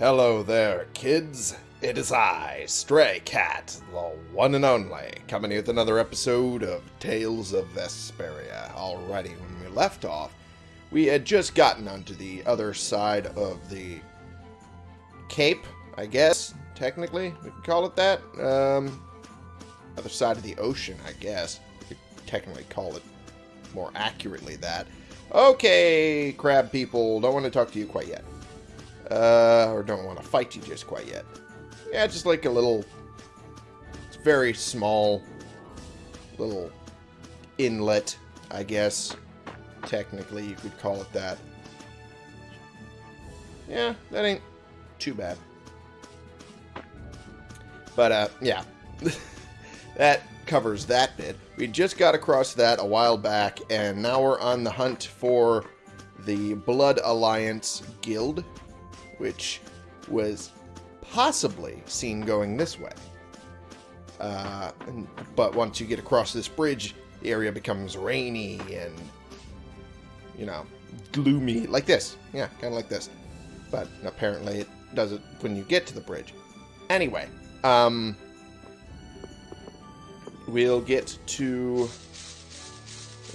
Hello there, kids. It is I, Stray Cat, the one and only, coming with another episode of Tales of Vesperia. Alrighty, when we left off, we had just gotten onto the other side of the cape, I guess, technically, we could call it that. Um, other side of the ocean, I guess. We could technically call it more accurately that. Okay, crab people, don't want to talk to you quite yet. Uh, or don't want to fight you just quite yet. Yeah, just like a little, it's very small, little inlet, I guess. Technically, you could call it that. Yeah, that ain't too bad. But, uh, yeah. that covers that bit. We just got across that a while back, and now we're on the hunt for the Blood Alliance Guild, which was possibly seen going this way. Uh, and, but once you get across this bridge, the area becomes rainy and, you know, gloomy, like this. Yeah, kind of like this. But apparently it does it when you get to the bridge. Anyway, um, we'll get to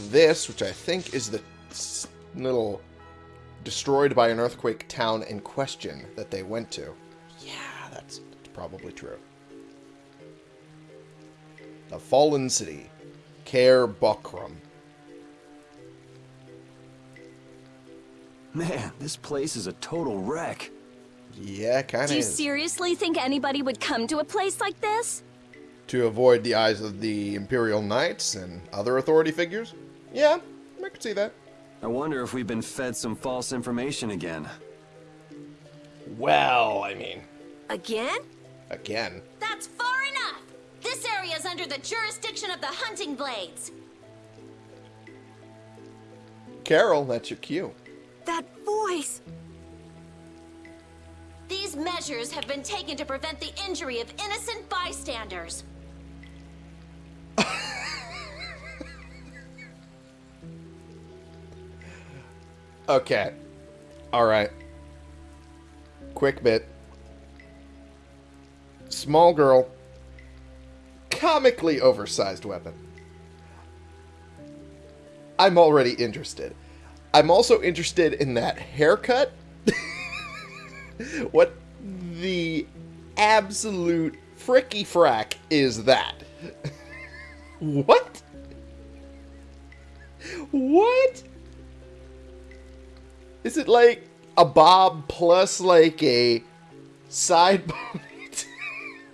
this, which I think is the little destroyed by an earthquake town in question that they went to. Yeah, that's, that's probably true. The Fallen City. Caer Bocram. Man, this place is a total wreck. Yeah, kind of Do you is. seriously think anybody would come to a place like this? to avoid the eyes of the Imperial Knights and other authority figures? Yeah, I could see that. I wonder if we've been fed some false information again. Well, I mean, Again? again. That's far enough! This area is under the jurisdiction of the Hunting Blades. Karol, that's your cue. That voice! These measures have been taken to prevent the injury of innocent bystanders. Okay. Alright. Quick bit. Small girl. Comically oversized weapon. I'm already interested. I'm also interested in that haircut. what the absolute fricky frack is that? what? What? Is it like a bob plus like a side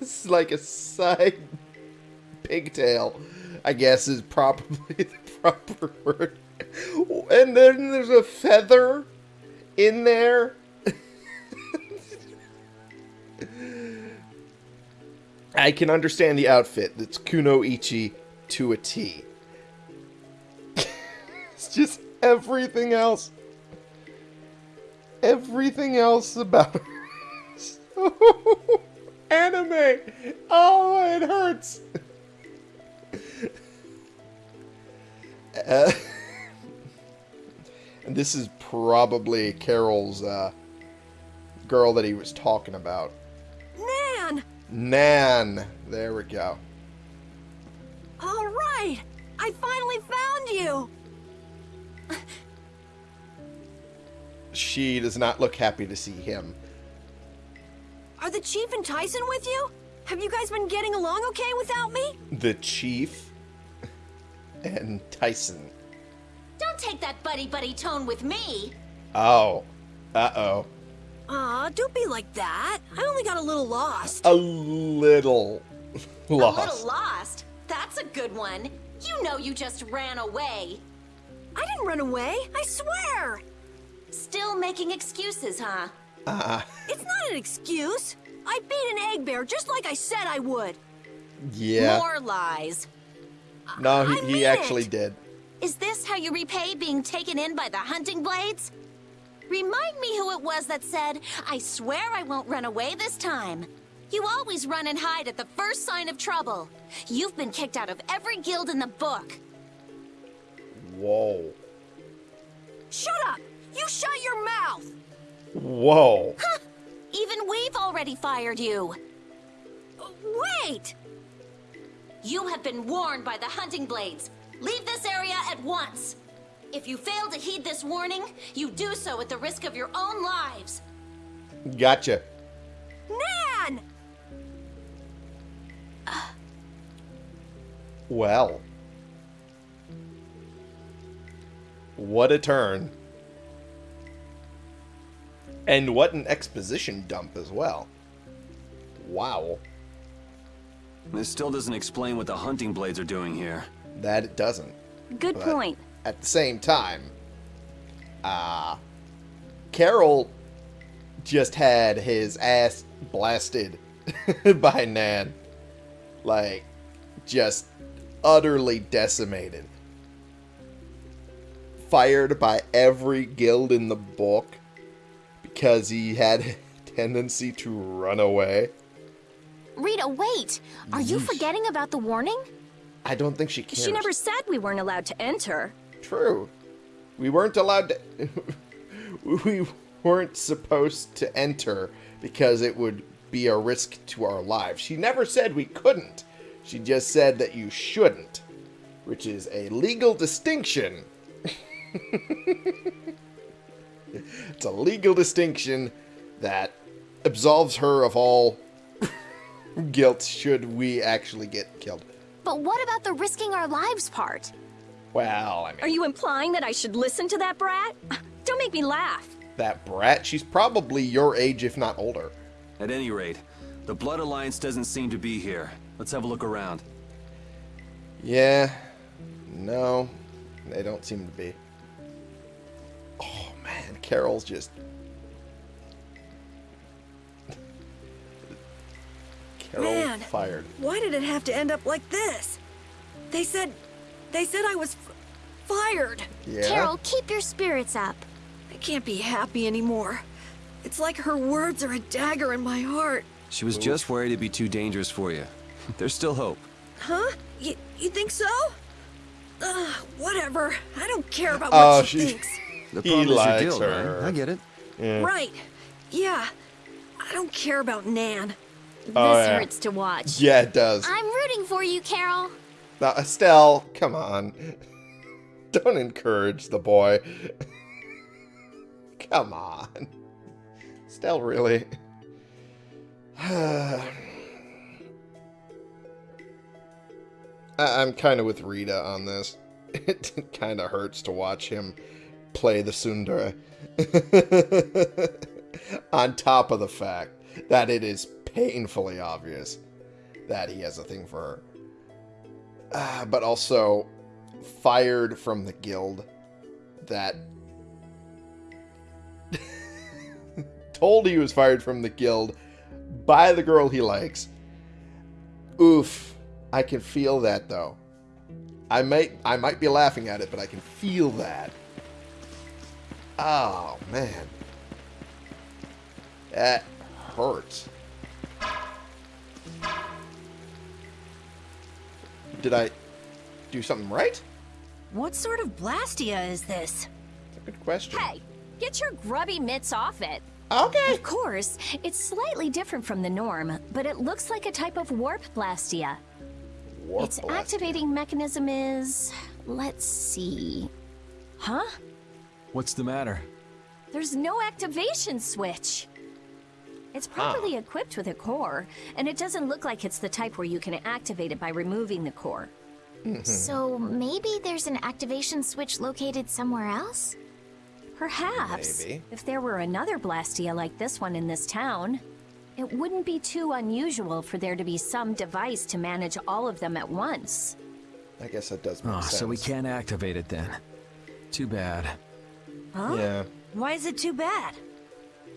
it's like a side pigtail, I guess is probably the proper word. And then there's a feather in there. I can understand the outfit. It's kunoichi to a T. it's just everything else everything else about her. So anime. Oh, it hurts. Uh, and this is probably Karol's uh, girl that he was talking about. Nan! Nan. There we go. All right! I finally found you! She does not look happy to see him. Are the Chief and Tison with you? Have you guys been getting along okay without me? The chief and Tison. Don't take that buddy-buddy tone with me. Oh. Uh-oh. Aw, don't be like that. I only got a little lost. A little lost. A little lost. That's a good one. You know you just ran away. I didn't run away, I swear! Still making excuses, huh? Uh, It's not an excuse. I beat an egg bear just like I said I would. yeah. More lies. No, he, he actually it. did. Is this how you repay being taken in by the hunting blades? Remind me who it was that said, I swear I won't run away this time. You always run and hide at the first sign of trouble. You've been kicked out of every guild in the book. Whoa. Shut up! You shut your mouth! Whoa. Even we've already fired you. Wait! You have been warned by the hunting blades. Leave this area at once. If you fail to heed this warning, you do so at the risk of your own lives. Gotcha. Nan! Well. What a turn. And what an exposition dump as well. Wow. This still doesn't explain what the hunting blades are doing here. That it doesn't. Good But point. At the same time, uh, Karol just had his ass blasted by Nan. Like, just utterly decimated. Fired by every guild in the book because he had a tendency to run away. Rita, wait! Are you forgetting about the warning? I don't think she cares. She never said we weren't allowed to enter. True. We weren't allowed to. we weren't supposed to enter because it would be a risk to our lives. She never said we couldn't. She just said that you shouldn't, which is a legal distinction. it's a legal distinction that absolves her of all guilt should we actually get killed. But what about the risking our lives part? Well, I mean. Are you implying that I should listen to that brat? Don't make me laugh. that brat. She's probably your age, if not older. At any rate, the Blood Alliance doesn't seem to be here. Let's have a look around. Yeah. No, they don't seem to be. Oh man, Karol's just. Karol Man. fired. Why did it have to end up like this? They said. They said I was f- fired. Yeah. Karol, keep your spirits up. I can't be happy anymore. It's like her words are a dagger in my heart. She was just worried it'd be too dangerous for you. There's still hope. Huh? You, you think so? Ugh, whatever. I don't care about Oh, what she, she- thinks. The He problem is your likes guild, her. right? I get it. Right. Yeah. I don't care about Nan. Oh, this yeah. hurts to watch. Yeah, it does. I'm rooting for you, Karol. Now, Estelle, come on. Don't encourage the boy. come on. Estelle, really? I- I'm kind of with Rita on this. It kind of hurts to watch him play the tsundere. on top of the fact that it is painfully obvious that he has a thing for her. Uh, but also fired from the guild that told he was fired from the guild by the girl he likes. Oof. I can feel that though. I might I might be laughing at it, but I can feel that. Oh man. That hurts. Did I do something right? What sort of Blastia is this? Good question. Hey, get your grubby mitts off it. Okay. Of course, it's slightly different from the norm, but it looks like a type of warp blastia. Warp its blast. activating mechanism is. Let's see. Huh? What's the matter? There's no activation switch. It's properly ah. equipped with a core, and it doesn't look like it's the type where you can activate it by removing the core. Mm-hmm. So maybe there's an activation switch located somewhere else? Perhaps. Maybe. If there were another Blastia like this one in this town, it wouldn't be too unusual for there to be some device to manage all of them at once. I guess that does make Oh, sense. so we can't activate it then. Too bad. Huh? Yeah. Why is it too bad?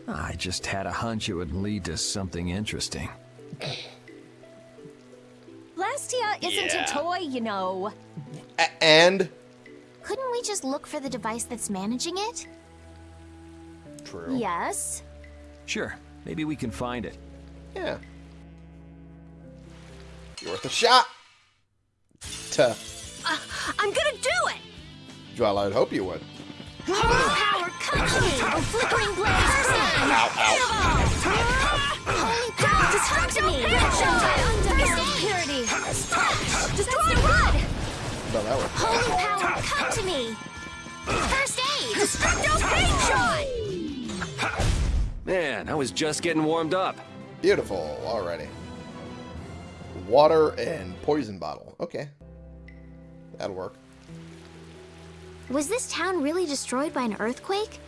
I just had a hunch it would lead to something interesting. Blastia isn't Yeah. a toy, you know. A- and Couldn't we just look for the device that's managing it? true. Yes. Sure, maybe we can find it. Yeah. You're worth a shot. To uh, I'm gonna do it! well, I'd hope you would. Power, come to me! A flickering! Holy to me! Purity! Destroy! Holy power, come to me! First aid! Man, I was just getting warmed up. Beautiful, already. Water and poison bottle. Okay. That'll work. Was this town really destroyed by an earthquake?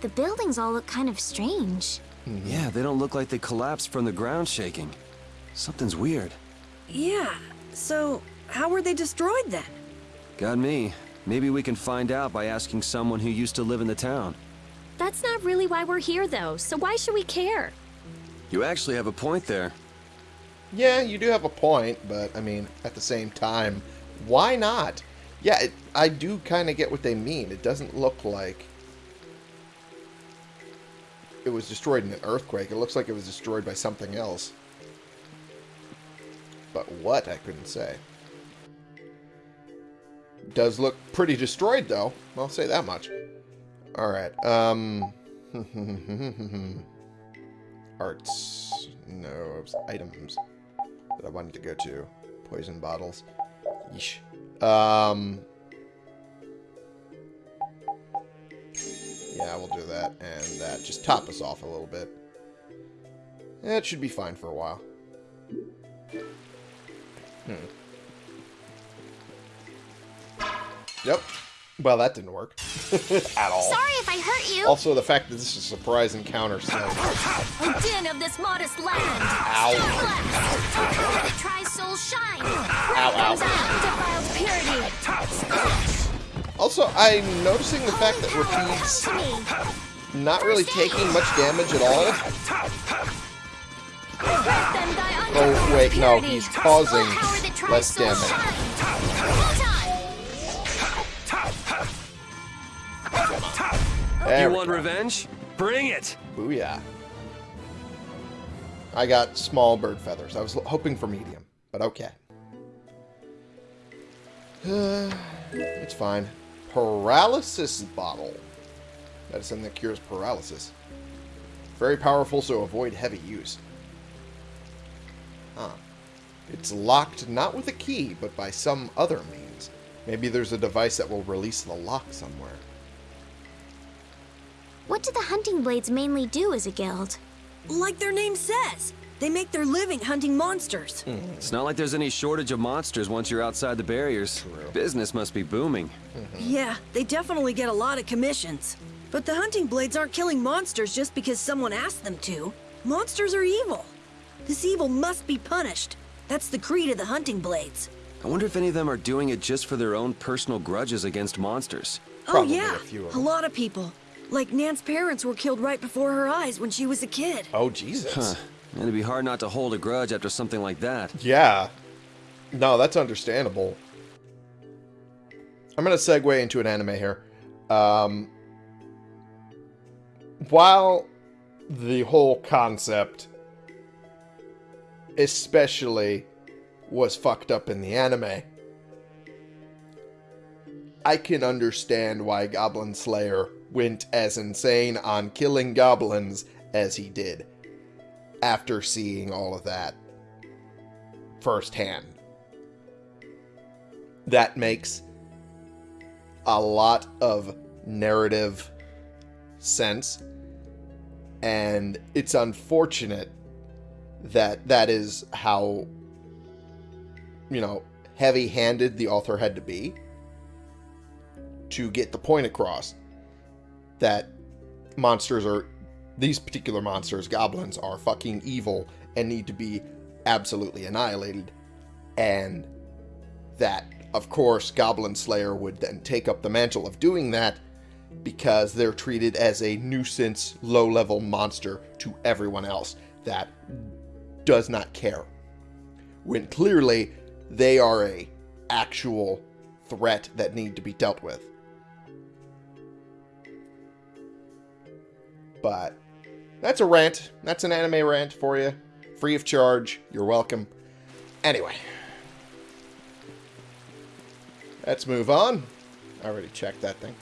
The buildings all look kind of strange. Yeah, they don't look like they collapsed from the ground shaking. Something's weird. Yeah, so how were they destroyed then? Got me. Maybe we can find out by asking someone who used to live in the town. That's not really why we're here, though, so why should we care? You actually have a point there. Yeah, you do have a point, but I mean, at the same time, why not? Yeah, it, I do kind of get what they mean. It doesn't look like it was destroyed in an earthquake. It looks like it was destroyed by something else. But what, I couldn't say. Does look pretty destroyed, though. I'll say that much. Alright, um... Arts. No, items that I wanted to go to. Poison bottles. Yeesh. Um... Yeah, we'll do that and that. Just top us off a little bit. It should be fine for a while. Hmm. Yep. Well, that didn't work. At all. Sorry if I hurt you. Also, the fact that this is a surprise encounter, so... O din of this modest land! Ow. Try soul shine. Ow, ow. Defiled purity! Also, I'm noticing the fact that me. not really taking much damage at all. Oh, wait, no, he's causing Power that tries less damage. There you want go. revenge? Bring it! Booyah. I got small bird feathers. I was hoping for medium, but okay. it's fine. Paralysis bottle. Medicine that cures paralysis. Very powerful, so avoid heavy use. Huh. It's locked not with a key, but by some other means. Maybe there's a device that will release the lock somewhere. What do the hunting blades mainly do as a guild? Like their name says, they make their living hunting monsters. Hmm. It's not like there's any shortage of monsters once you're outside the barriers. Business must be booming. Mm-hmm. Yeah, they definitely get a lot of commissions. But the hunting blades aren't killing monsters just because someone asked them to. Monsters are evil. This evil must be punished. That's the creed of the hunting blades. I wonder if any of them are doing it just for their own personal grudges against monsters. Oh, Probably oh yeah, a few of a lot of people. Like Nan's parents were killed right before her eyes when she was a kid. Oh, Jesus. Huh. And it'd be hard not to hold a grudge after something like that. Yeah. No, that's understandable. I'm going to segue into an anime here. Um, while the whole concept, especially, was fucked up in the anime, I can understand why Goblin Slayer went as insane on killing goblins as he did after seeing all of that firsthand. That makes a lot of narrative sense, and it's unfortunate that that is how, you know, heavy handed the author had to be to get the point across that monsters are these particular monsters, goblins, are fucking evil and need to be absolutely annihilated. And that, of course, Goblin Slayer would then take up the mantle of doing that because they're treated as a nuisance, low level monster to everyone else that does not care. When clearly they are a actual threat that need to be dealt with. But that's a rant. That's an anime rant for you. Free of charge. You're welcome. Anyway. Let's move on. I already checked that thing.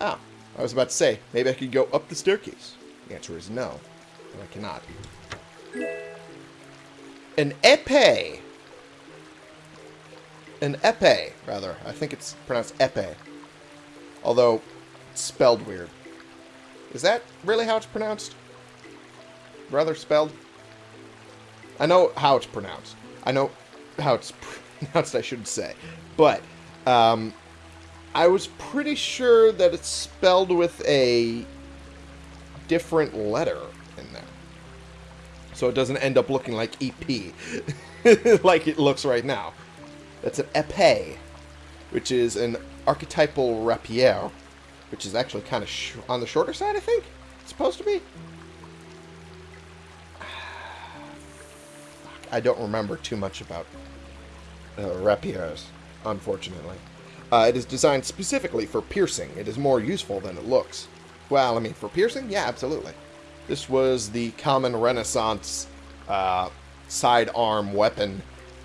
Ah, I was about to say, maybe I could go up the staircase. The answer is no. I cannot. An epee. an epee, rather. I think it's pronounced epee. Although, it's spelled weird. Is that really how it's pronounced? Rather spelled? I know how it's pronounced. I know how it's pronounced, I should say. But, um, I was pretty sure that it's spelled with a different letter in there. So it doesn't end up looking like EP, like it looks right now. That's an epee, which is an archetypal rapier, which is actually kind of on the shorter side, I think. It's supposed to be. I don't remember too much about uh, rapiers, unfortunately. Uh, it is designed specifically for piercing. It is more useful than it looks. Well, I mean, for piercing? Yeah, absolutely. This was the common Renaissance uh, sidearm weapon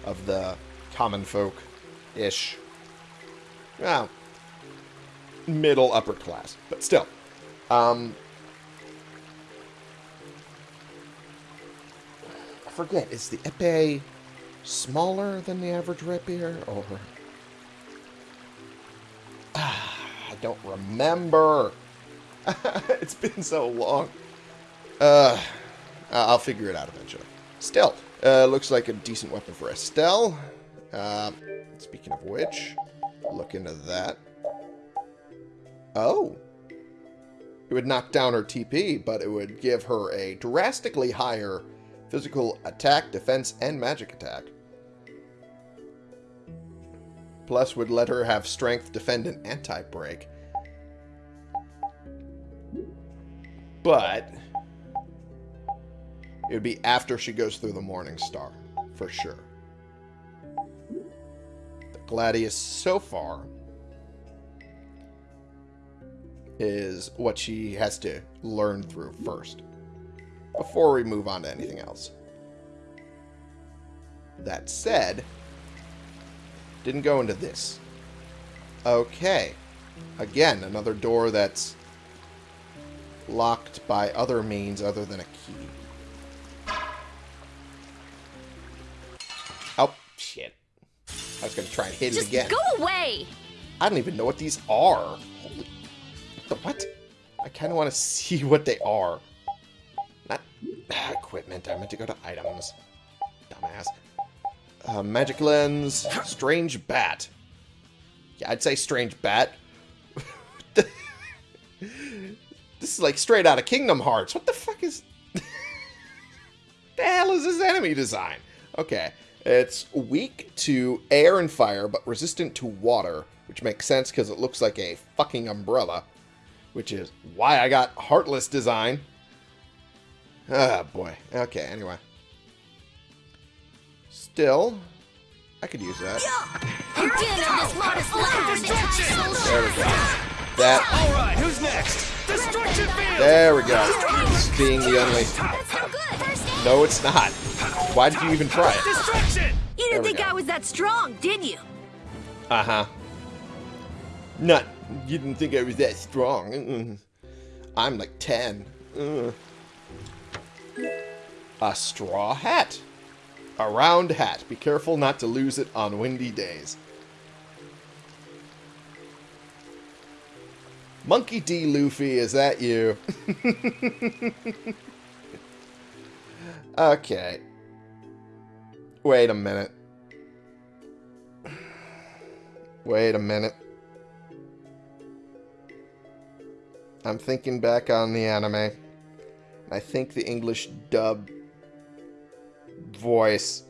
of the common folk-ish. Well, middle upper class, but still. Um, I forget, is the epee smaller than the average rapier, or... I don't remember. it's been so long. Uh, I'll figure it out eventually. Still, uh, looks like a decent weapon for Estelle. Uh, speaking of which, look into that. Oh. It would knock down her TP, but it would give her a drastically higher physical attack, defense, and magic attack. Plus would let her have strength, defend, and anti-break. But it would be after she goes through the Morning Star, for sure. The Gladius so far is what she has to learn through first, before we move on to anything else. That said, didn't go into this. Okay. Again, another door that's locked by other means other than a key. Oh, shit. I was going to try and hit Just it again. go away! I don't even know what these are. The what? I kind of want to see what they are. Not equipment. I meant to go to items. Dumbass. Uh, magic lens. Strange bat. Yeah, I'd say strange bat. this is like straight out of Kingdom Hearts. What the fuck is... the hell is this enemy design? Okay. It's weak to air and fire, but resistant to water, which makes sense because it looks like a fucking umbrella, which is why I got Heartless design. Ah, boy. Okay, anyway. Still, I could use that. You're dealing of this modest land. There we go. That, All right, who's next? Destruction field. there we go. Being the only... No, it's not. Why did you even try it? Destruction. You didn't think go. I was that strong, did you? Uh-huh. Not, you didn't think I was that strong. I'm like 10. Mm. A straw hat. A round hat. Be careful not to lose it on windy days. Monkey D. Luffy, is that you? okay. Wait a minute. Wait a minute. I'm thinking back on the anime. I think the English dub voice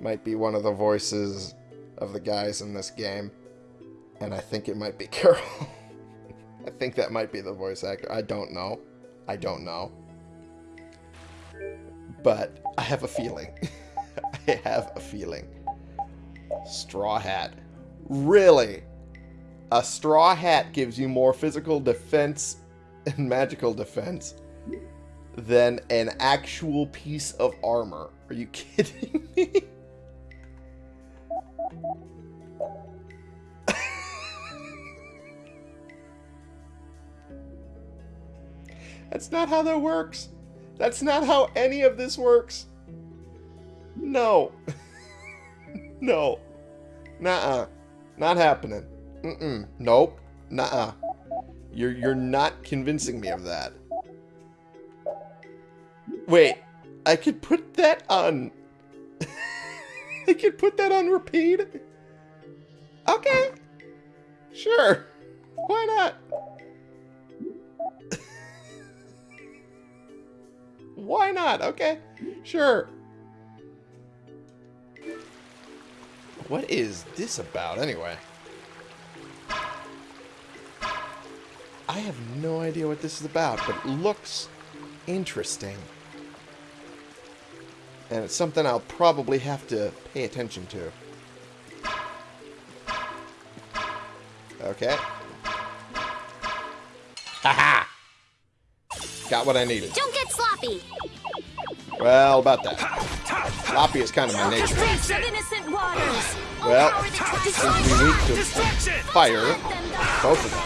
might be one of the voices of the guys in this game. And I think it might be Karol. I think that might be the voice actor. I don't know. I don't know. But I have a feeling. I have a feeling. Straw Hat. Really? A straw hat gives you more physical defense and magical defense than an actual piece of armor. Are you kidding me? That's not how that works. That's not how any of this works. No. no. Nuh-uh. Not happening. Mm-mm. Nope. Nuh-uh. You're, you're not convincing me of that. Wait. I could put that on... I could put that on repeat? Okay. Sure. Why not? Why not? Okay. Sure. What is this about, anyway? I have no idea what this is about, but it looks interesting. And it's something I'll probably have to pay attention to. Okay. Haha! Got what I needed. Don't get sloppy. Well, about that. Sloppy is kind of my nature. Well, to be weak to fire, both of them,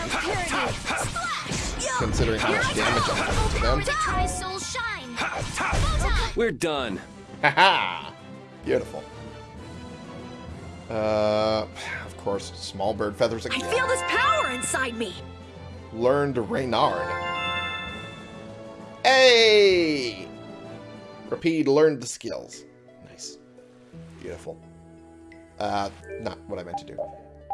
considering how much damage I'm doing to them. Try soul shine. Photon. We're done. Haha! Beautiful. Uh, of course, small bird feathers again. I again. feel this power inside me. Learned Reynard. Hey! Repede, learned the skills. Nice. Beautiful. Uh, not what I meant to do.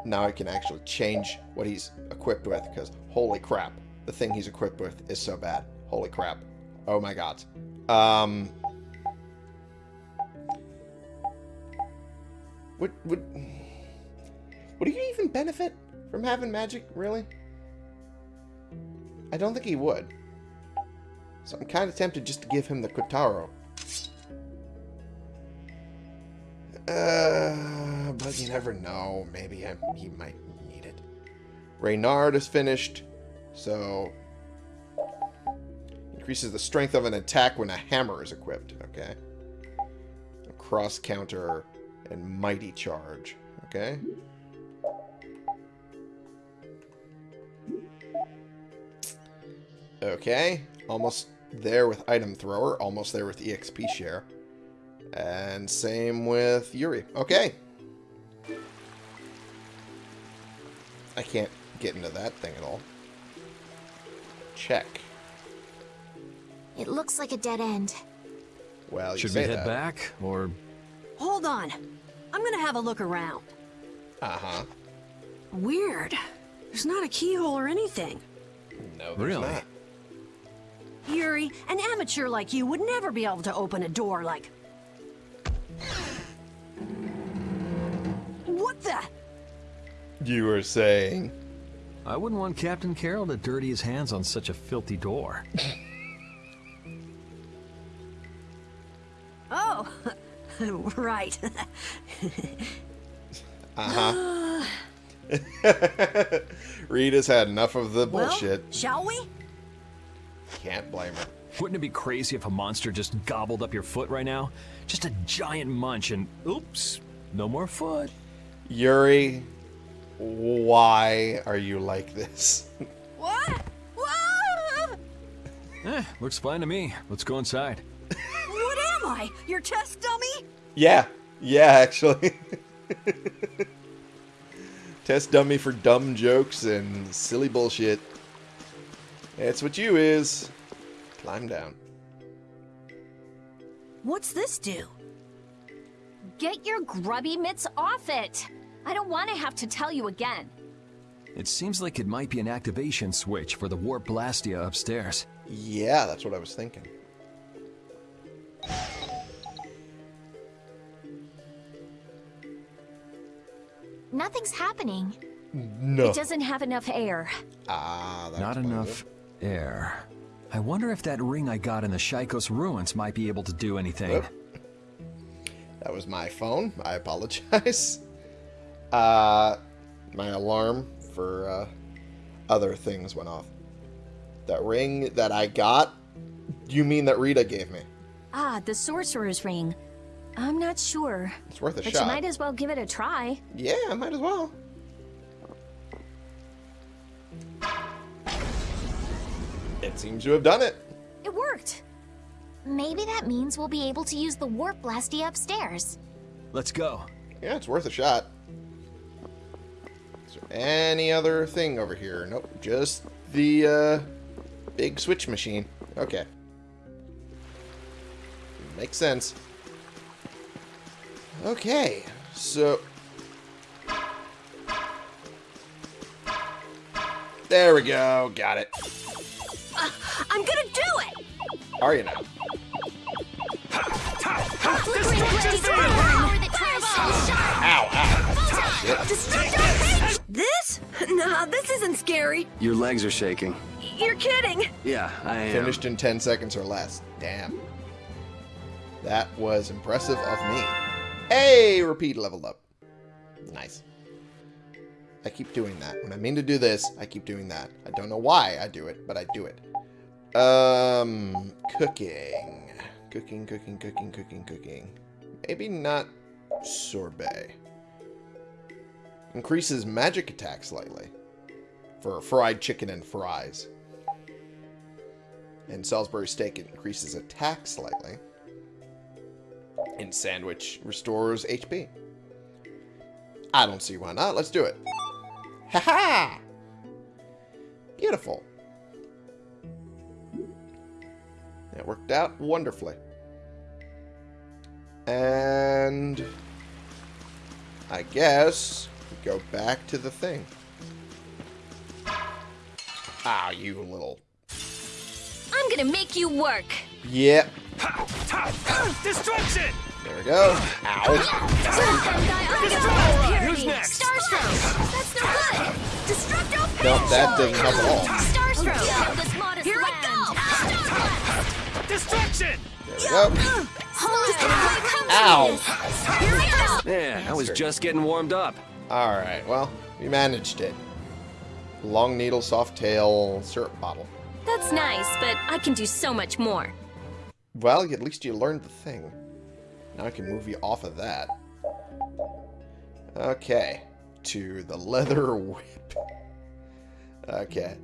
Now I can actually change what he's equipped with, because holy crap, the thing he's equipped with is so bad. Holy crap. Oh my god. Um... Would, would... Would he even benefit from having magic, really? I don't think he would. So I'm kind of tempted just to give him the Kotaro. Uh, but you never know. Maybe I, he might need it. Reynard is finished, so... Increases the strength of an attack when a hammer is equipped. Okay. Cross counter and mighty charge. Okay. Okay, almost there with item thrower, almost there with EXP share. And same with Yuri. Okay. I can't get into that thing at all. Check. It looks like a dead end. Well, you Should say we head that. back, or Hold on. I'm gonna have a look around. Uh-huh. Weird. There's not a keyhole or anything. No, there's Really? not. Yuri, an amateur like you would never be able to open a door like... What the? You were saying... I wouldn't want Captain Karol to dirty his hands on such a filthy door. Oh, right. Uh-huh. Rita's had enough of the well, bullshit. shall we? Can't blame her. Wouldn't it be crazy if a monster just gobbled up your foot right now? Just a giant munch and oops, no more foot. Yuri, why are you like this? What? Whoa! Eh, looks fine to me. Let's go inside. What am I? Your test dummy? yeah, yeah, actually. Test dummy for dumb jokes and silly bullshit. That's what you is. Climb down. What's this do? Get your grubby mitts off it! I don't want to have to tell you again. It seems like it might be an activation switch for the Warp Blastia upstairs. Yeah, that's what I was thinking. Nothing's happening. No. It doesn't have enough air. Ah, that's Not what it enough is. air. I wonder if that ring I got in the Shaikos ruins might be able to do anything. Oop. That was my phone. I apologize. Uh, my alarm for uh, other things went off. That ring that I got, you mean that Rita gave me? Ah, the sorcerer's ring. I'm not sure, It's worth a but shot. you might as well give it a try. Yeah, I might as well. It seems you have done it. It worked. Maybe that means we'll be able to use the warp blastia upstairs. Let's go. Yeah, it's worth a shot. Is there any other thing over here? Nope, just the uh, big switch machine. Okay. Makes sense. Okay, so... There we go, got it. I'm gonna do it! Are you now? Ow, ow. This? Nah, this isn't scary. Your legs are shaking. You're kidding. Yeah, I am. Finished in 10 seconds or less. Damn. That was impressive of me. Hey, Repede leveled up. Nice. I keep doing that. When I mean to do this, I keep doing that. I don't know why I do it, but I do it. Um, cooking. Cooking, cooking, cooking, cooking, cooking. Maybe not sorbet. Increases magic attack slightly. For fried chicken and fries. In Salisbury steak, increases attack slightly. In sandwich, restores HP. I don't see why not. Let's do it. Ha ha! Beautiful. That worked out wonderfully. And I guess we go back to the thing. Ah, you little. I'm gonna make you work. Yep. Destruction! There we go. Ow. Who's next? Starstroke! That's no good! Destructo Nope, that didn't help at all. Starstroke! Help this modest Here I land! Destruction! There we go. Holy cow! Ow. Yeah, I was just getting warmed up. Alright, well, we managed it. Long needle, soft tail, syrup bottle. That's nice, but I can do so much more. Well, at least you learned the thing. Now I can move you off of that. Okay. To the leather whip. Okay.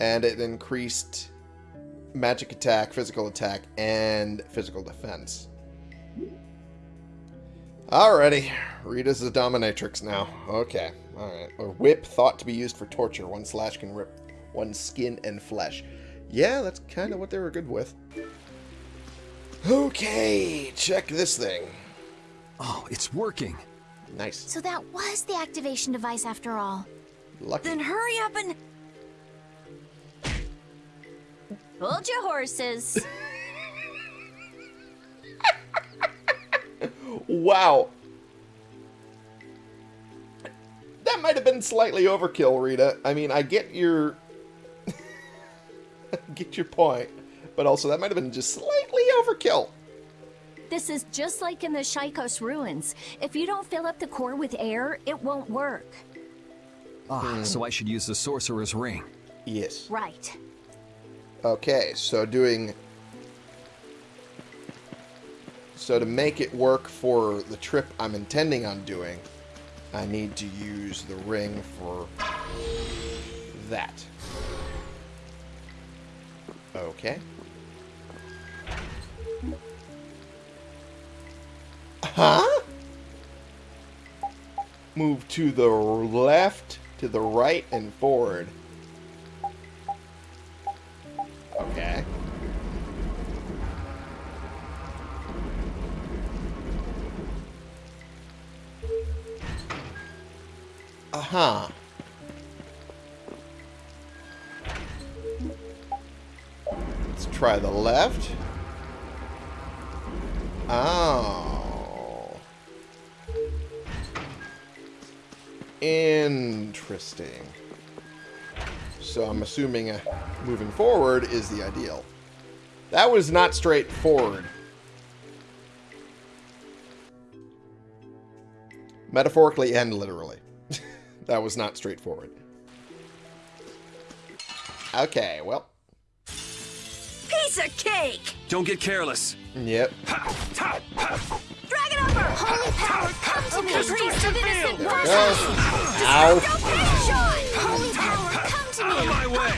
And it increased magic attack, physical attack, and physical defense. Alrighty. Rita's a dominatrix now. Okay. Alright. A whip thought to be used for torture. One slash can rip one skin and flesh. Yeah, that's kind of what they were good with. Okay, check this thing. Oh, it's working. Nice. So that was the activation device after all. Lucky. Then hurry up and... Hold your horses. Wow. That might have been slightly overkill, Rita. I mean, I get your... Get your point. But also, that might have been just slightly overkill. This is just like in the Shaikos ruins. If you don't fill up the core with air, it won't work. Ah, so I should use the sorcerer's ring. Yes. Right. Okay, so doing... So to make it work for the trip I'm intending on doing, I need to use the ring for that. Okay. Huh? Move to the left, to the right, and forward. Uh-huh. Let's try the left. Oh. Interesting. So I'm assuming uh, moving forward is the ideal. That was not straightforward. Metaphorically and literally. That was not straightforward. Okay, well. Piece of cake! Don't get careless. Yep. Drag it over! Holy power, come to me! Priest of innocent There we blood. go. Ow. Holy power, come to me! My way.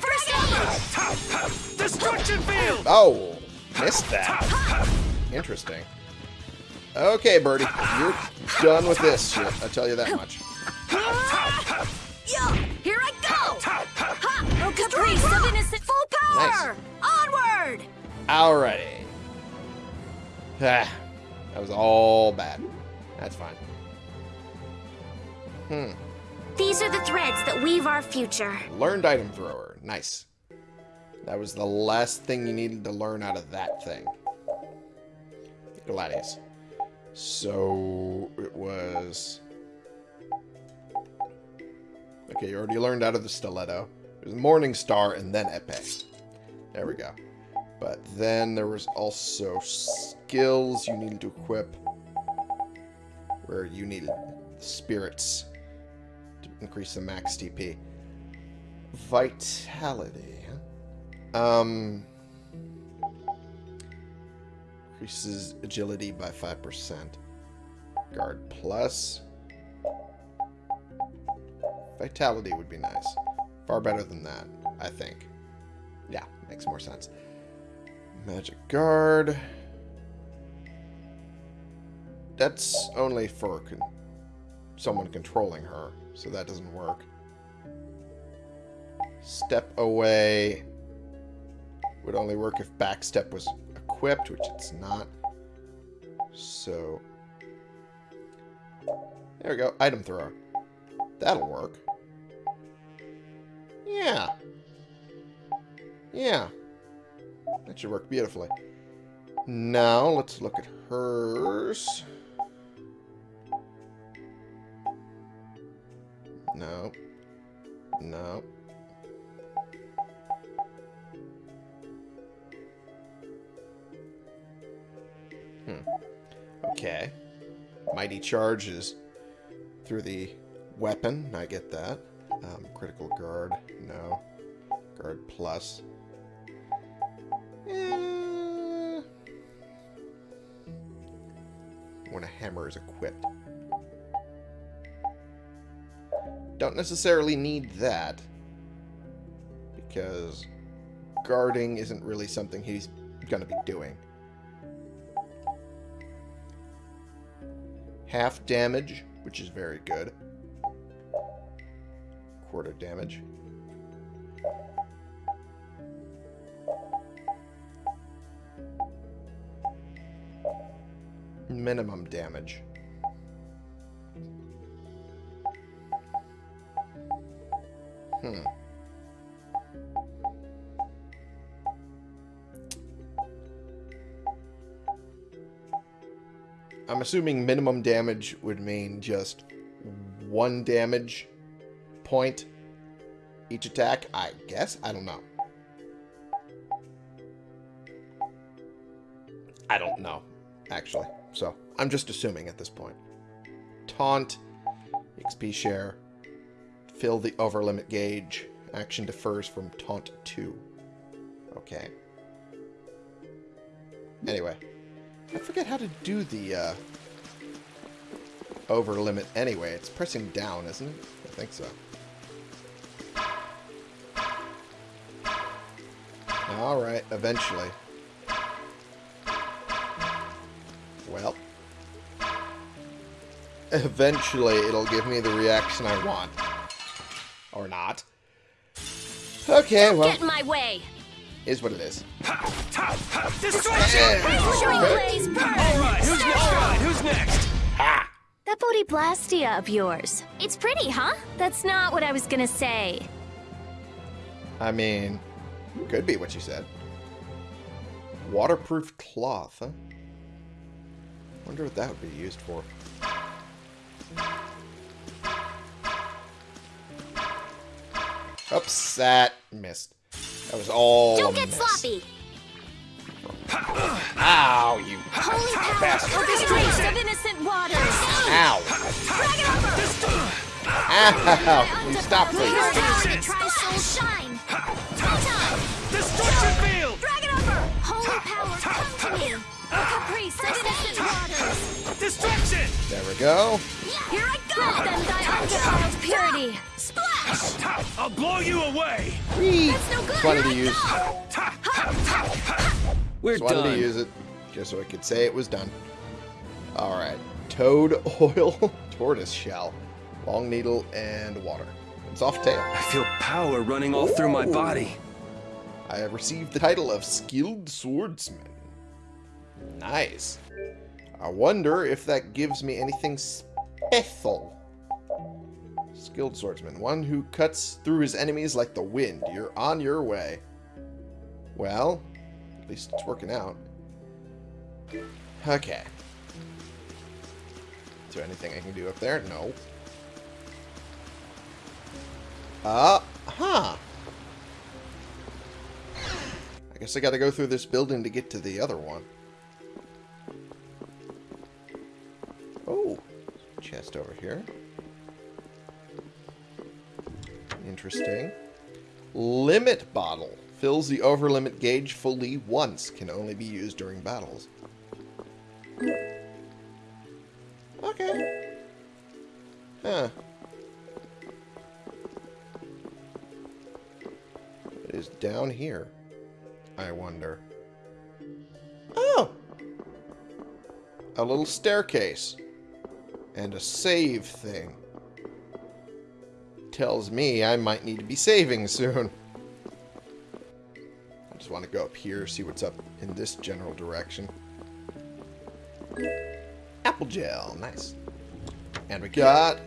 First over! Destruction field. Oh, missed that. Interesting. Okay, Birdie, you're done with this shit. I tell you that much. Yeah, here I go! Ha! Oh, Caprice of innocent. Full power! Onward! Alrighty. Ah, that was all bad. That's fine. Hmm. These are the threads that weave our future. Learned item thrower. Nice. That was the last thing you needed to learn out of that thing. Gladius. So it was. Okay, you already learned out of the stiletto. There's Morning Star and then Epe. There we go. But then there was also skills you needed to equip where you needed spirits to increase the max TP. Vitality. Um, increases agility by 5%. Guard plus. Vitality would be nice. Far better than that, I think. Yeah, makes more sense. Magic Guard. That's only for con someone controlling her, so that doesn't work. Step away would only work if backstep was equipped, which it's not. So, there we go. Item thrower. That'll work. Yeah. Yeah. That should work beautifully. Now, let's look at hers. No. No. Hmm. Okay. Mighty charges through the weapon. I get that. Um, critical guard. No. Guard plus. Eh. When a hammer is equipped. Don't necessarily need that. Because guarding isn't really something he's going to be doing. Half damage, which is very good. Quarter damage. Minimum damage. Hmm. I'm assuming minimum damage would mean just one damage point each attack. I guess. I don't know. I don't know, actually. So, I'm just assuming at this point. Taunt, XP share, fill the overlimit gauge, action defers from taunt 2. Okay. Anyway, I forget how to do the uh, overlimit anyway. It's pressing down, isn't it? I think so. Alright, eventually. Well. Eventually, it'll give me the reaction I want. Or not. Okay, well, Get in my way. is what it is. Destruction! Blaze burn. Alright, who's next, guy? Who's next? Ha! That Bodhiblastia of yours. It's pretty, huh? That's not what I was gonna say. I mean, could be what you said. Waterproof cloth, huh? Wonder what that would be used for. Upset. missed. That was all Don't get miss. sloppy. Ow, you Holy power! bastard. Taste of innocent waters. Ow. Drag Ow. Will you stop, please? Power that tries soul shine. Time. Destruction field! Drag it over. Holy power, come to me. Caprice of innocent waters. Destruction! There we go. Here I Grant them thy undefiled purity. Splash! I'll blow you away! Whee! That's no good. Just wanted to use. We're just wanted to use it, just so I could say it was done. All right, toad oil, tortoise shell. Long needle and water. It's off tail. I feel power running all through my body. I have received the title of Skilled Swordsman. Nice. I wonder if that gives me anything special. Skilled Swordsman. One who cuts through his enemies like the wind. You're on your way. Well, at least it's working out. Okay. Is there anything I can do up there? No. Uh, huh. I guess I gotta go through this building to get to the other one. Oh, chest over here. Interesting. Limit bottle. Fills the overlimit gauge fully once. Can only be used during battles. Okay. Huh. Down here. I wonder. Oh! A little staircase. And a save thing. Tells me I might need to be saving soon. I just want to go up here, see what's up in this general direction. Apple gel, nice. And we got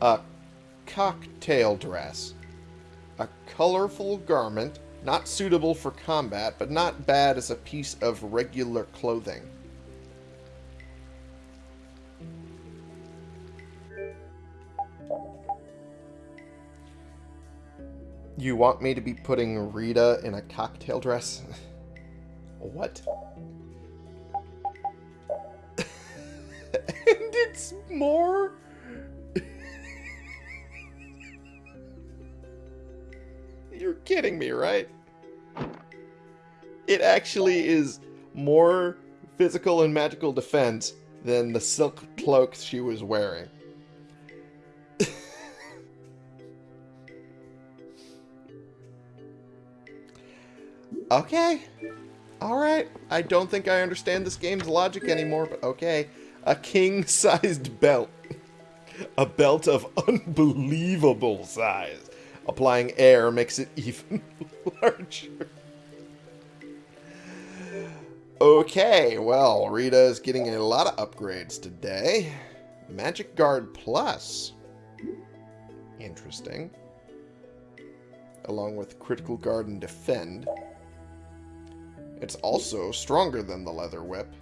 a cocktail dress. Colorful garment, not suitable for combat, but not bad as a piece of regular clothing. You want me to be putting Rita in a cocktail dress? what? and it's more? You're kidding me, right? It actually is more physical and magical defense than the silk cloak she was wearing. okay. Alright. I don't think I understand this game's logic anymore, but okay. A king-sized belt. A belt of unbelievable size. Applying air makes it even larger. Okay, well, Rita is getting a lot of upgrades today. Magic Guard Plus. Interesting. Along with Critical Guard and Defend. It's also stronger than the Leather Whip,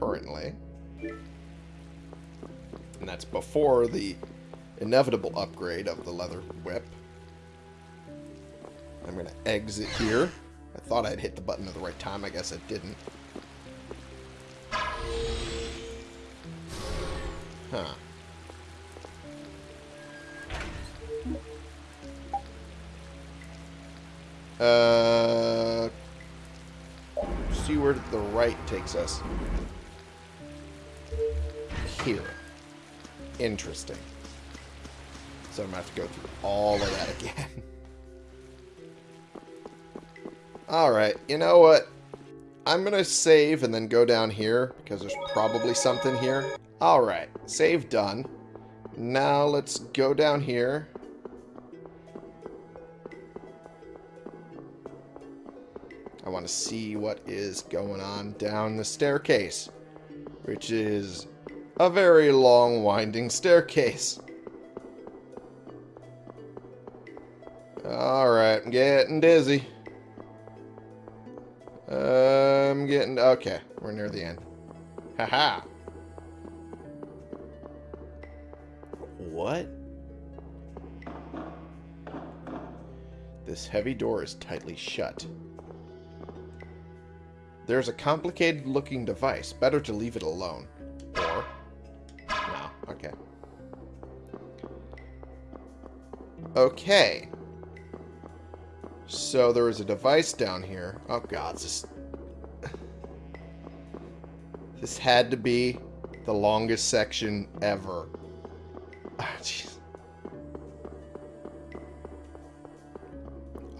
currently. And that's before the inevitable upgrade of the Leather Whip. I'm going to exit here. I thought I'd hit the button at the right time. I guess I didn't. Huh. Uh, see where the right takes us. Here. Interesting. So I'm going to have to go through all of that again. Alright, you know what? I'm going to save and then go down here because there's probably something here. Alright, save done. Now let's go down here. I want to see what is going on down the staircase, which is a very long winding staircase. Alright, I'm getting dizzy. I'm getting... Okay, we're near the end. Haha. What? This heavy door is tightly shut. There's a complicated looking device. Better to leave it alone. Or... No. Okay. Okay. So there is a device down here. Oh god, this... This had to be the longest section ever. Ah, jeez.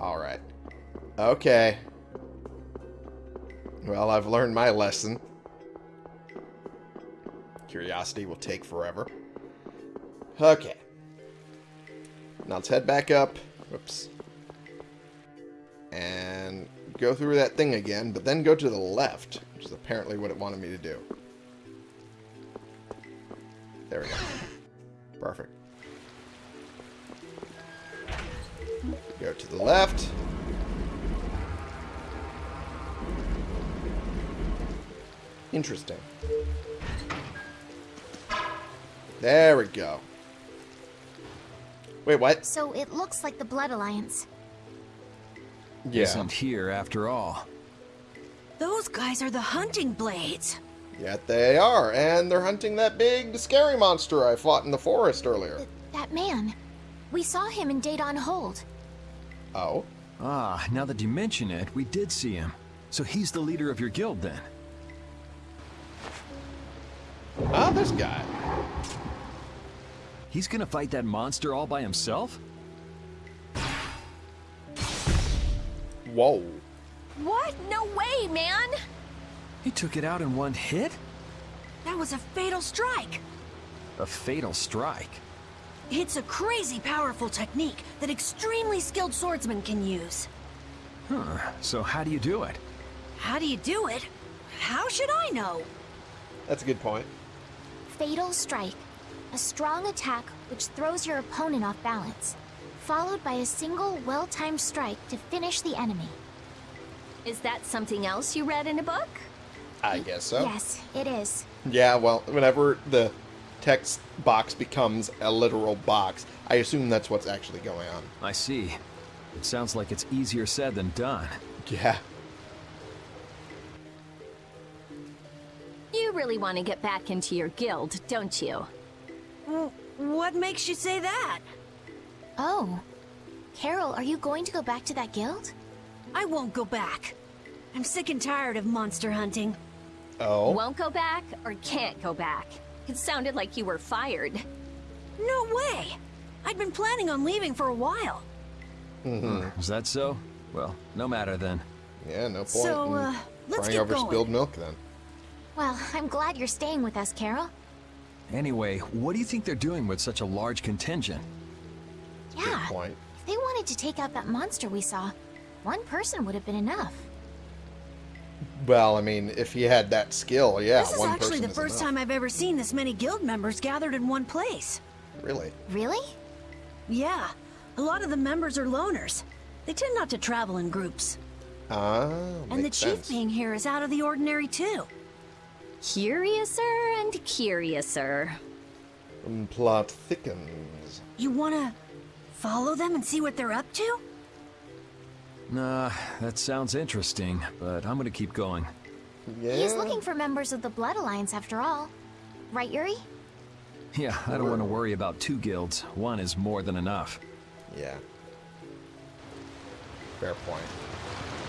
Alright. Okay. Well, I've learned my lesson. Curiosity will take forever. Okay. Now let's head back up. Whoops. And go through that thing again, but then go to the left, which is apparently what it wanted me to do. There we go. Perfect. Go to the left. Interesting. There we go. Wait, what? So it looks like the Blood Alliance. Yeah. Isn't here after all. Those guys are the hunting blades. Yet they are, and they're hunting that big, scary monster I fought in the forest earlier. Th- that man. We saw him in Deidon Hold. Oh? Ah, now that you mention it, we did see him. So he's the leader of your guild then? Ah, this guy. He's gonna fight that monster all by himself? Whoa. What? No way, man! He took it out in one hit? That was a fatal strike. A fatal strike. It's a crazy powerful technique that extremely skilled swordsmen can use. Huh, so how do you do it? How do you do it? How should I know? That's a good point. Fatal Strike. A strong attack which throws your opponent off balance. Followed by a single well-timed strike to finish the enemy. Is that something else you read in a book? I guess so. Yes, it is. Yeah, well, whenever the text box becomes a literal box, I assume that's what's actually going on. I see. It sounds like it's easier said than done. Yeah. You really want to get back into your guild, don't you? What makes you say that? Oh. Karol, are you going to go back to that guild? I won't go back. I'm sick and tired of monster hunting. Oh. Won't go back or can't go back? It sounded like you were fired. No way! I'd been planning on leaving for a while. Mm -hmm. Is that so? Well, no matter then. yeah, no point So, in uh, let's get over going. spilled milk then. Well, I'm glad you're staying with us, Karol. Anyway, what do you think they're doing with such a large contingent? Yeah. Good point. If they wanted to take out that monster we saw, one person would have been enough. Well, I mean, if he had that skill, yeah, this is one actually person the is first enough. time I've ever seen this many guild members gathered in one place. Really? Really? Yeah, a lot of the members are loners. They tend not to travel in groups. Ah, And the makes chief sense. being here is out of the ordinary too. Curiouser and curiouser. Plot thickens. You wanna follow them and see what they're up to? Nah, that sounds interesting, but I'm gonna keep going. Yeah. He's looking for members of the Blood Alliance after all. Right, Yuri? Yeah, I don't want to worry about two guilds. One is more than enough. Yeah. Fair point.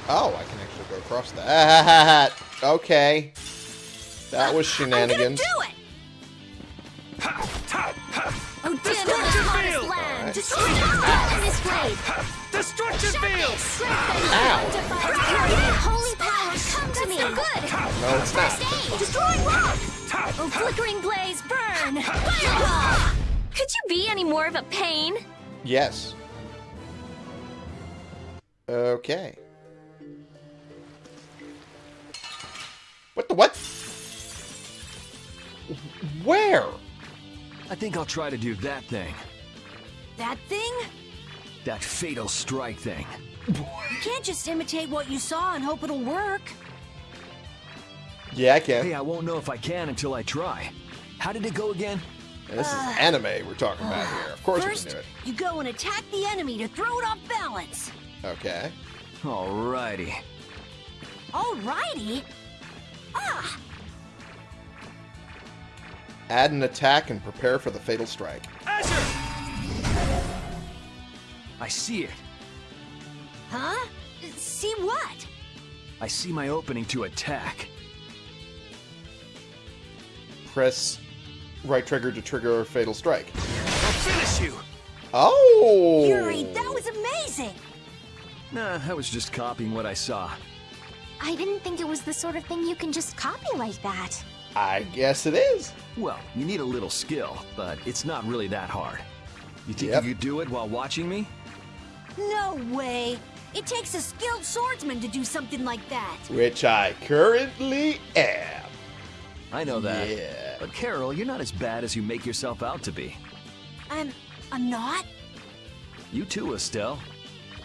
Oh, I can actually go across that. Okay. That was I'm gonna shenanigans. do it! Oh, Destruction field! land! Alright. Destroy the this blade! Destruction field! Ow. Holy power, come to me! Good! No, it's not. Stay! Destroy rock! Oh, flickering blaze, burn! Fireball! Could you be any more of a pain? Yes. Okay. What the what? Where? I think I'll try to do that thing. That thing? That fatal strike thing. You can't just imitate what you saw and hope it'll work. Yeah, I can. Hey, I won't know if I can until I try. How did it go again? And this is anime we're talking about here. Of course First, we can do you go and attack the enemy to throw it off balance. it. Okay. Alrighty. Alrighty. Ah, Add an attack and prepare for the fatal strike. I see it. huh? See what? I see my opening to attack. Press right trigger to trigger a fatal strike. I'll finish you! Oh! Yuri, that was amazing. Nah, I was just copying what I saw. I didn't think it was the sort of thing you can just copy like that. I guess it is. Well, you need a little skill, but it's not really that hard. You think Yep. you could do it while watching me? No way! It takes a skilled swordsman to do something like that. Which I currently am. I know that. Yeah. But Karol, you're not as bad as you make yourself out to be. I'm. I'm not? You too, Estelle.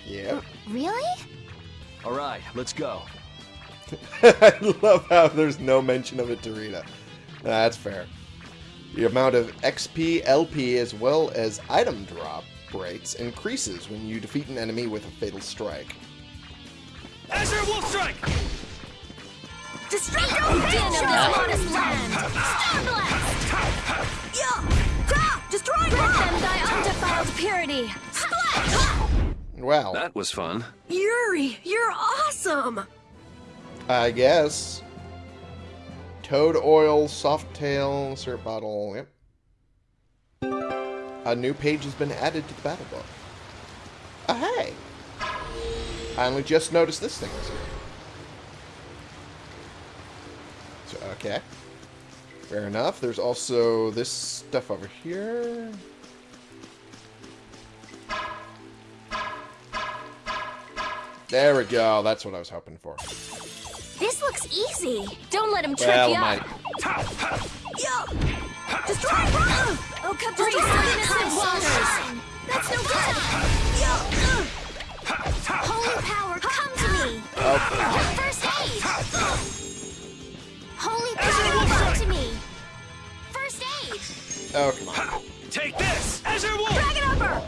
Yep. Really? All right, let's go. I love how there's no mention of it to Rita. That's fair. The amount of XP, LP, as well as item drop rates increases when you defeat an enemy with a fatal strike. Azure Wolf Strike! Destructo! Din of this modest land! Star Blast! Yeah! Ta! Destroy Grant her! them thy undefiled purity. Well, That was fun. Yuri, you're awesome! I guess. Toad oil, soft tail, syrup bottle, yep. A new page has been added to the battle book. Oh, hey! I only just noticed this thing was here. So, okay. Fair enough. There's also this stuff over here. There we go. That's what I was hoping for. This looks easy. Don't let him trip Well, you my up. Yeah! Destroy her! Oh, Caprice of innocent waters. That's no good. Holy power, come to me. First aid. Holy power, come to me. First aid. oh come on! Take this! Azure Wolf! Drag it over!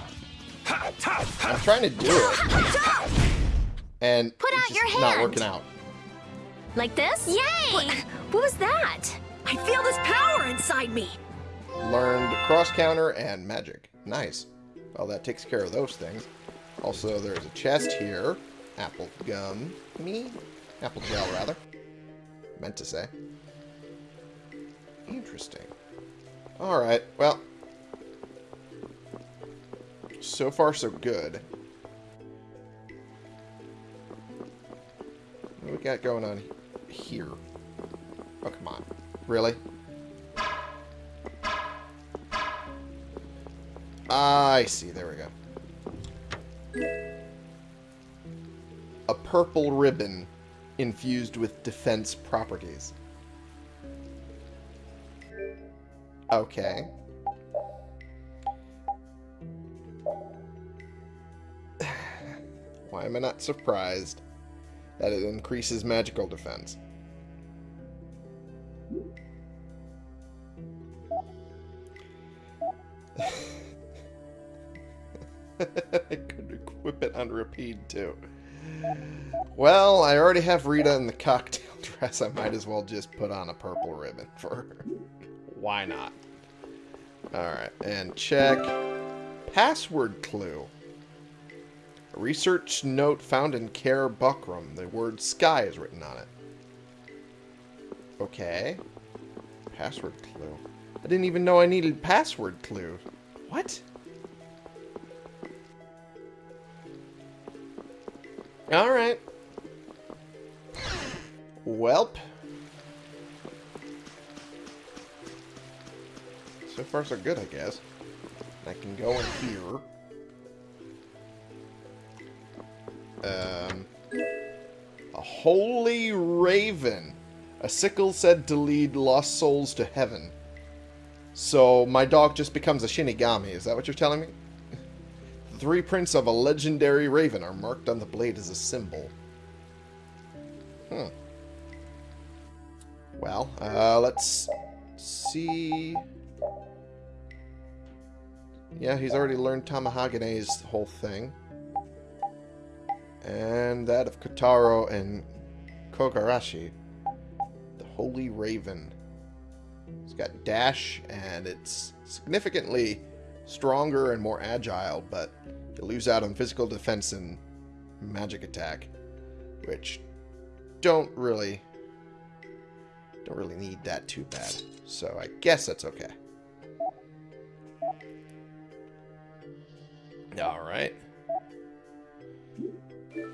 I'm trying to do it, and Put it's out just your not working out. Like this? Yay! What, what was that? I feel this power inside me! Learned cross counter and magic. Nice. Well, that takes care of those things. Also, there's a chest here. Apple gum. Me? Apple gel, rather. Meant to say. Interesting. Alright, well. So far, so good. What do we got going on here? Oh, come on. Really? Ah, I see. There we go. A purple ribbon infused with defense properties. Okay. Why am I not surprised that it increases magical defense? I could equip it on Repede too. Well, I already have Rita in the cocktail dress. I might as well just put on a purple ribbon for her. Why not? Alright, and check. Password clue. A research note found in Caer Bocram. The word sky is written on it. Okay. Password clue. I didn't even know I needed password clue. What? Alright. Welp. So far so good, I guess. I can go in here. Um, a holy raven. A sickle said to lead lost souls to heaven. So my dog just becomes a Shinigami. Is that what you're telling me? The three prints of a legendary raven are marked on the blade as a symbol. Hmm. Well, uh, let's see. Yeah, he's already learned Tamahagane's whole thing. And that of Kotaro and Kogarashi. The Holy Raven. It's got dash, and it's significantly stronger and more agile, but you lose out on physical defense and magic attack, which don't really don't really need that too bad. So I guess that's okay. All right.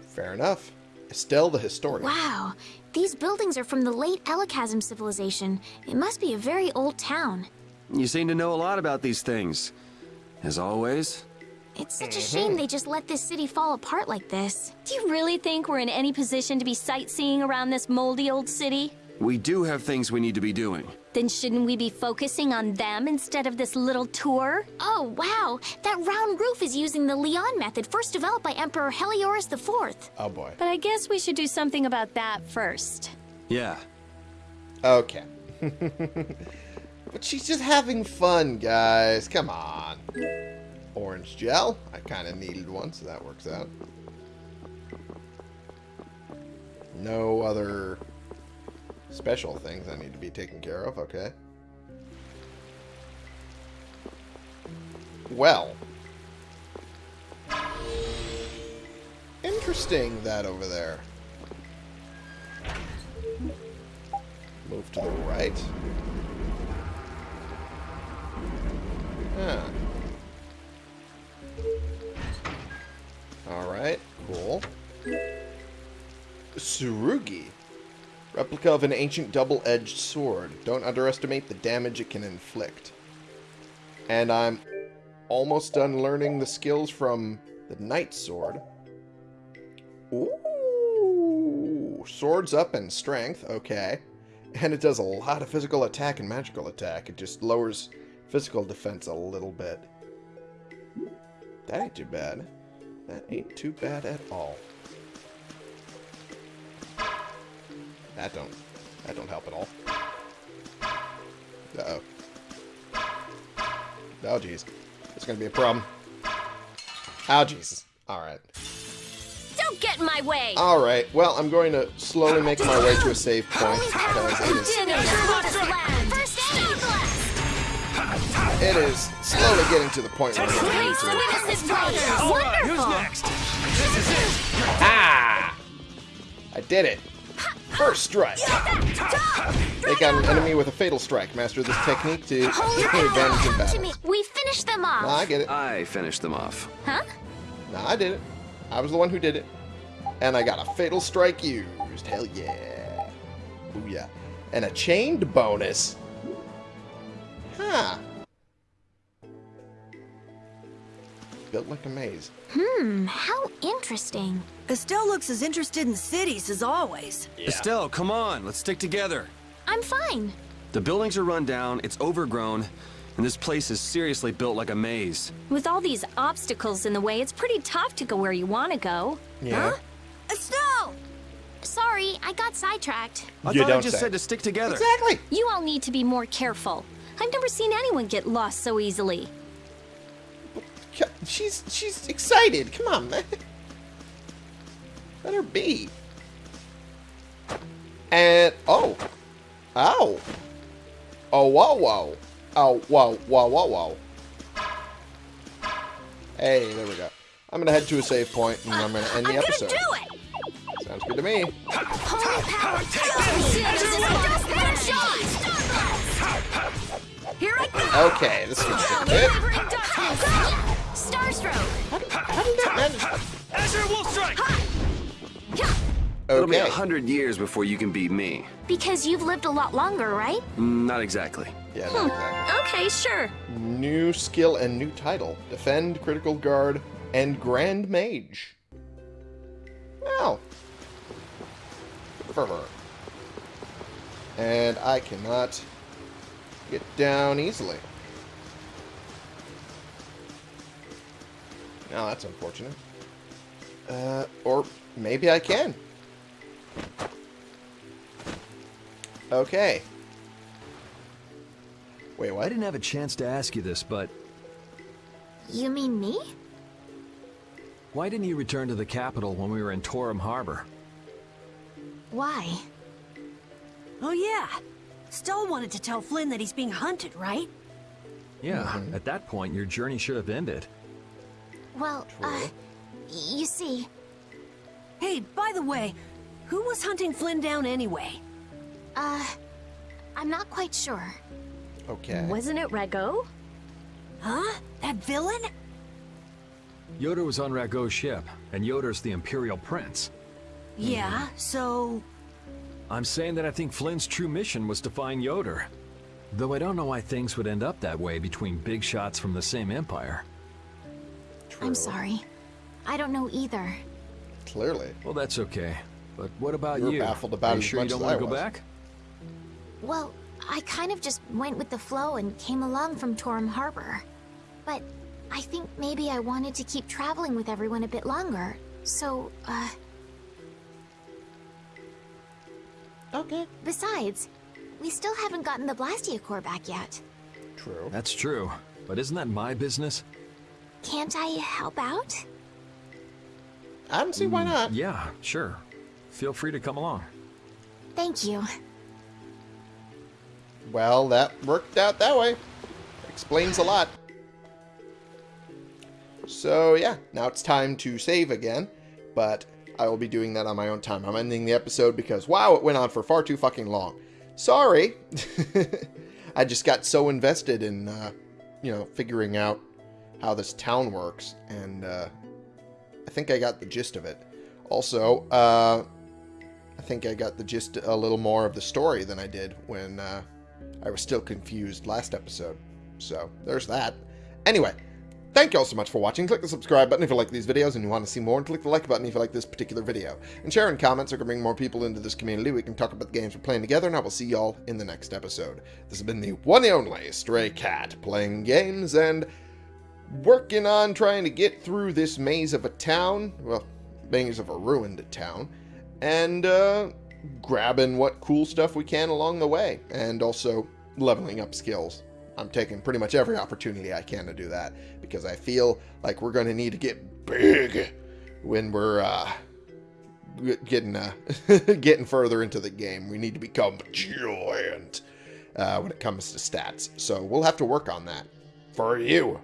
Fair enough. Estelle the historian. Wow, These buildings are from the late Elachasm civilization. It must be a very old town. You seem to know a lot about these things. As always. It's such a shame they just let this city fall apart like this. Do you really think we're in any position to be sightseeing around this moldy old city? We do have things we need to be doing. Then shouldn't we be focusing on them instead of this little tour? Oh, wow! That round roof is using the Leon method first developed by Emperor Heliodorus IV. Oh boy. But I guess we should do something about that first. Yeah. Okay. but she's just having fun, guys. Come on. Orange gel. I kind of needed one, so that works out. No other special things I need to be taken care of. Okay. Well. Interesting, that over there. Move to the right. Huh. Alright, cool. Surugi. Replica of an ancient double-edged sword. Don't underestimate the damage it can inflict. And I'm almost done learning the skills from the Knight Sword. Ooh, swords up and strength, okay. And it does a lot of physical attack and magical attack. It just lowers physical defense a little bit. That ain't too bad. That ain't too bad at all. That don't that don't help at all. Uh-oh. Oh jeez. It's gonna be a problem. Oh Jesus. Alright. Don't get in my way! Alright, well I'm going to slowly make my way to a save point because it is... It is slowly getting to the point where I'm getting into it. Witness this place! Alright, Wonderful! Ah! I did it! First strike! Take out an enemy with a fatal strike. Master this technique to Holy take advantage in battle. We finished them off. Nah, I get it. I finished them off. Huh? Nah, I did it. I was the one who did it. And I got a fatal strike used. Hell yeah. Booyah. And a chained bonus. Huh. Built like a maze. Hmm, how interesting. Estelle looks as interested in cities as always. Estelle, come on, let's stick together. I'm fine. The buildings are run down, it's overgrown, and this place is seriously built like a maze. With all these obstacles in the way, it's pretty tough to go where you want to go. Yeah. Estelle! Sorry, I got sidetracked. I You thought I just say. said to stick together. Exactly. You all need to be more careful. I've never seen anyone get lost so easily. She's she's excited. Come on, man. Let her be. And oh, ow, oh whoa whoa, oh whoa whoa whoa whoa. Hey, there we go. I'm gonna head to a save point and I'm gonna end the I'm gonna episode. do it! Sounds good to me. Holy power! Here I go! Okay, this is gonna take a bit. Starstroke! How did that manage? Azure Wolf Strike! It'll be a hundred years before you can beat me. Because you've lived a lot longer, right? Mm, Not exactly. Yeah, not exactly. Okay, sure. New skill and new title. Defend, Critical Guard, and Grand Mage. Wow. For her. And I cannot get down easily. Now that's unfortunate. Uh, or maybe I can. Okay. Wait, I didn't have a chance to ask you this, but You mean me? why didn't you return to the capital when we were in Torum Harbor? Why? Oh yeah. Estelle wanted to tell Flynn that he's being hunted, right? Yeah, at that point, your journey should have ended. Well, uh, you see, Hey, by the way, who was hunting Flynn down anyway? uh, I'm not quite sure. Okay. Wasn't it Ragou? Huh? That villain? Ioder was on Ragou's ship, and Ioder's the Imperial Prince. Yeah, so... I'm saying that I think Flynn's true mission was to find Ioder. Though I don't know why things would end up that way between big shots from the same empire. I'm sorry. I don't know either. Clearly. Well, that's okay. But what about You were you? baffled about Are you as sure you much don't as want I to go was. back? Well, I kind of just went with the flow and came along from Torum Harbor. But I think maybe I wanted to keep traveling with everyone a bit longer. So, uh, Okay. besides, we still haven't gotten the Blastia core back yet. True. That's true. But isn't that my business? Can't I help out? I don't see why not. Yeah, sure. Feel free to come along. Thank you. Well, that worked out that way. Explains a lot. So, yeah, now it's time to save again, but I will be doing that on my own time. I'm ending the episode because, wow, it went on for far too fucking long. Sorry. I just got so invested in, uh, you know, figuring out how this town works, and uh, I think I got the gist of it. Also, uh, I think I got the gist a little more of the story than I did when uh, I was still confused last episode. So there's that. Anyway, thank you all so much for watching. Click the subscribe button if you like these videos and you want to see more, and click the like button if you like this particular video. And share and comments are going to bring more people into this community. We can talk about the games we're playing together, and I will see y'all in the next episode. This has been the one and only Stray Cat, playing games and working on trying to get through this maze of a town. Well, maze of a ruined town. And, uh, grabbing what cool stuff we can along the way. And also leveling up skills. I'm taking pretty much every opportunity I can to do that. Because I feel like we're going to need to get big when we're, uh, getting, uh, getting further into the game. We need to become giant, uh, when it comes to stats. So we'll have to work on that. For you.